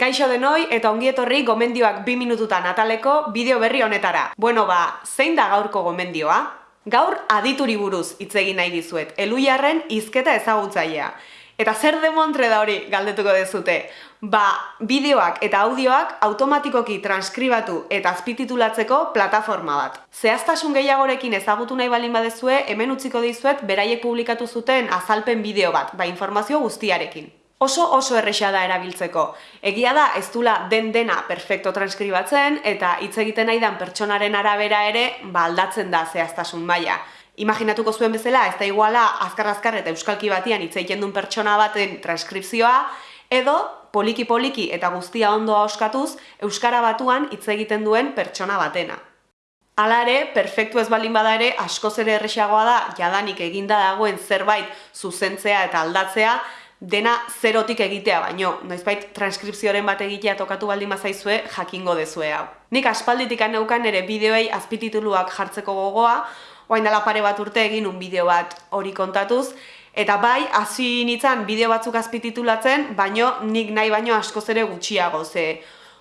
Kaixo denoi eta ongietorri gomendioak bi minututan ataleko bideo berri honetara. Bueno ba, zein da gaurko gomendioa? Gaur adituri buruz hitz egin nahi dizuet, eluiarren izketa ezagutzailea. Eta zer demontre da hori galdetuko dezute? Ba, bideoak eta audioak automatikoki transkribatu eta azpititulatzeko plataforma bat. Zehaztasun gehiagorekin ezagutu nahi balin badezue, hemen utziko dizuet beraiek publikatu zuten azalpen bideo bat, ba informazio guztiarekin oso oso erresa da erabiltzeko. Egia da ez dula den dena perfecto transkribatzen eta hitz egiten nahi dan pertsonaren arabera ere ba aldatzen da zehaztasun maila. Imaginatuko zuen bezala, ez da iguala azkar-azkar eta euskalki batian hitz egiten duen pertsona baten transkripzioa, edo poliki-poliki eta guztia ondoa oskatuz, euskara batuan hitz egiten duen pertsona batena. Hala ere, perfektu ez balin bada ere, askoz ere erresagoa da, jadanik eginda dagoen zerbait zuzentzea eta aldatzea, dena zerotik egitea baino, noizbait transkripzioaren bat egitea tokatu baldin mazaizue jakingo dezue hau. Nik aspalditik aneukan ere bideoei azpitituluak jartzeko gogoa, oain dela pare bat urte egin un bideo bat hori kontatuz, eta bai, hasi nintzen bideo batzuk azpititulatzen, baino nik nahi baino askoz ere gutxiago, ze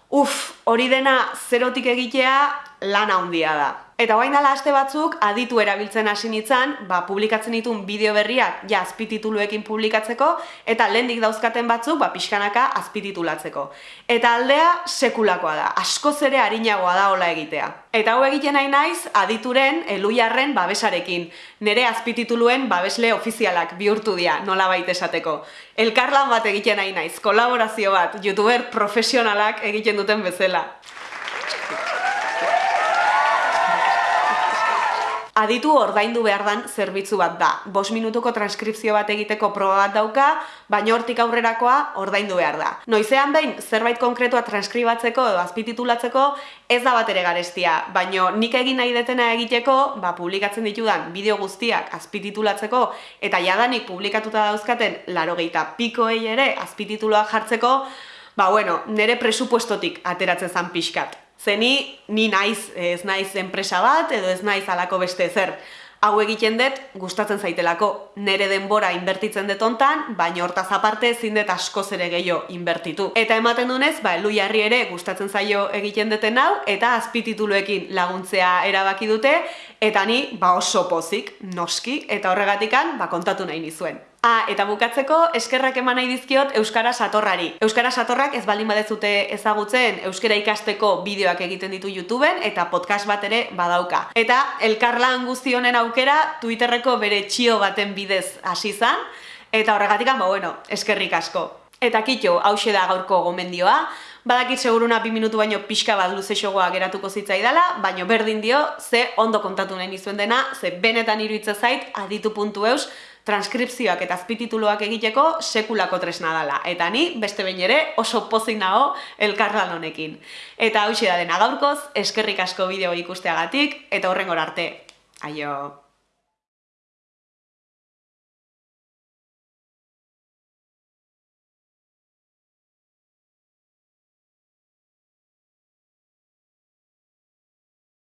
uf, hori dena zerotik egitea lan handia da. Eta guain dala aste batzuk, aditu erabiltzen hasi nintzen, ba, publikatzen ditun bideo berriak ja azpitituluekin publikatzeko, eta lehendik dauzkaten batzuk, ba, pixkanaka azpititulatzeko. Eta aldea sekulakoa da, asko zere harinagoa da hola egitea. Eta hau egiten nahi naiz, adituren, eluiarren babesarekin. Nere azpitituluen babesle ofizialak bihurtu dira, nola baita esateko. Elkarlan bat egiten nahi naiz, kolaborazio bat, youtuber profesionalak egiten duten bezala. Aditu ordaindu behar dan zerbitzu bat da. Bos minutuko transkripzio bat egiteko proba bat dauka, baina hortik aurrerakoa ordaindu behar da. Noizean behin, zerbait konkretua transkribatzeko edo azpititulatzeko ez da bat ere garestia, baina nik egin nahi detena egiteko, ba, publikatzen ditudan bideo guztiak azpititulatzeko eta jadanik publikatuta dauzkaten laro gehieta pikoei ere azpitituloak jartzeko, ba, bueno, nire presupuestotik ateratzen zan pixkat. Zeni, ni naiz, ez naiz enpresa bat, edo ez naiz alako beste zer. Hau egiten dut, gustatzen zaitelako, nere denbora inbertitzen dut ontan, baina hortaz aparte ezin dut asko zere gehiago inbertitu. Eta ematen dunez, ba, elu jarri ere gustatzen zaio egiten duten hau, eta azpitituluekin laguntzea erabaki dute, eta ni ba oso pozik, noski, eta horregatikan ba, kontatu nahi nizuen. Ah, eta bukatzeko eskerrak eman nahi dizkiot Euskara Satorrari. Euskara Satorrak ez baldin badezute ezagutzen Euskara ikasteko bideoak egiten ditu YouTubeen eta podcast bat ere badauka. Eta elkarlan guzti honen aukera Twitterreko bere txio baten bidez hasi izan eta horregatik ba bueno, eskerrik asko. Eta kitxo, hause da gaurko gomendioa, badakit seguruna bi minutu baino pixka bat luze geratuko zitzaidala, baino berdin dio, ze ondo kontatu nahi nizuen dena, ze benetan iruitza zait, aditu.eus, transkripzioak eta azpitituluak egiteko sekulako tresna dela. Eta ni, beste behin ere, oso pozik nago elkarlan honekin. Eta hau da dena gaurkoz, eskerrik asko bideo ikusteagatik, eta horrengor arte. Aio!